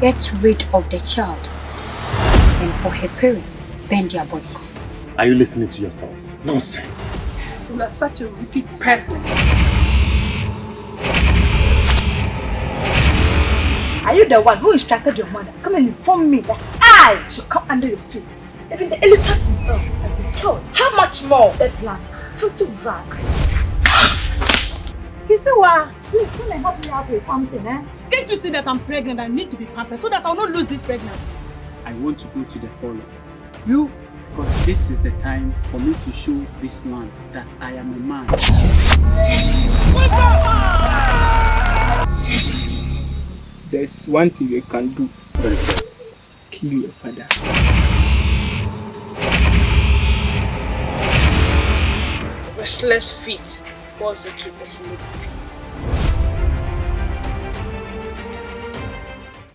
get rid of the child and for her parents bend their bodies. Are you listening to yourself? Nonsense. You are such a wicked person. Are you the one who instructed your mother? Come and inform me that I should come under your feet. Even the elephant himself has been killed. How much more? That blood, filthy rag. Kisiwa, please come and help me out with something, eh? Can't you see that I'm pregnant and need to be pampered so that I'll not lose this pregnancy? I want to go to the forest. You, because this is the time for me to show this land that I am a man. There's one thing you can do. Kill your father. Restless feet falls into the sleep.